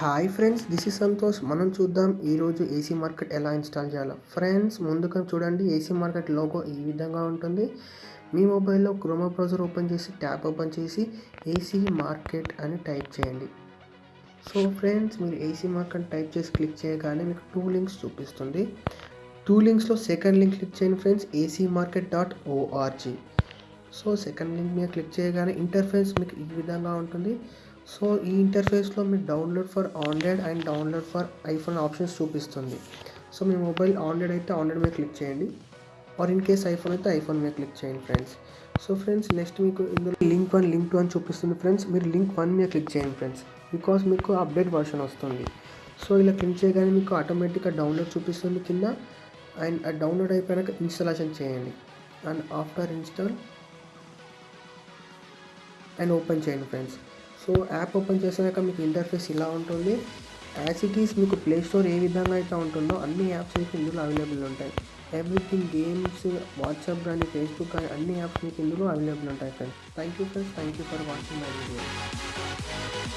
Hi friends this is Santosh మనం చూద్దాం ఈరోజు ఏసీ మార్కెట్ ఎలా ఇన్స్టాల్ చేయాలో. ఫ్రెండ్స్ ముందుగా చూడండి ఏసీ మార్కెట్ లోగో ఈ విధంగా ఉంటుంది. మీ మొబైల్లో క్రోమా బ్రౌజర్ ఓపెన్ చేసి ట్యాబ్ ఓపెన్ చేసి ఏసీ మార్కెట్ అని టైప్ చేయండి. సో ఫ్రెండ్స్ మీరు ఏసీ మార్కెట్ టైప్ చేసి క్లిక్ చేయగానే మీకు టూ లింక్స్ చూపిస్తుంది. టూ లింక్స్లో సెకండ్ లింక్ క్లిక్ చేయండి friends AC market dot O R G so second link మీద క్లిక్ చేయగానే ఇంటర్ఫేస్ మీకు ఈ విధంగా ఉంటుంది. సో ఈ ఇంటర్ఫేస్లో మీరు download for Android and download for iPhone options చూపిస్తుంది. సో మీ మొబైల్ ఆండ్రాయిడ్ అయితే ఆండ్రాయిడ్ మీద క్లిక్ చేయండి. ఆర్ ఇన్ కేస్ ఐఫోన్ అయితే ఐఫోన్ మీద క్లిక్ చేయండి ఫ్రెండ్స్. సో ఫ్రెండ్స్ నెక్స్ట్ మీకు ఇందులో లింక్ వన్ లింక్ టూ అని చూపిస్తుంది ఫ్రెండ్స్. మీరు లింక్ వన్ మీద క్లిక్ చేయండి ఫ్రెండ్స్. బికాస్ మీకు అప్డేట్ వర్షన్ వస్తుంది. సో ఇలా క్లిక్ చేయగానే మీకు ఆటోమేటిక్గా డౌన్లోడ్ చూపిస్తుంది కింద. అండ్ డౌన్లోడ్ అయిపోయాక ఇన్స్టాలేషన్ చేయండి. And after install and open చేయండి ఫ్రెండ్స్. సో యాప్ ఓపెన్ చేసినాక మీకు ఇంటర్ఫేస్ ఇలా ఉంటుంది. యాజ్ ఇట్ ఈస్ మీకు ప్లే స్టోర్ ఏ విధంగా అయితే ఉంటుందో అన్ని యాప్స్ మీకు ఇందులో అవైలబుల్ ఉంటాయి. ఎవ్రీథింగ్ గేమ్స్ వాట్సాప్ కానీ ఫేస్బుక్ కానీ అన్ని యాప్స్ మీకు ఇందులో అవైలబుల్ ఉంటాయి friends. Thank you friends thank you for watching my video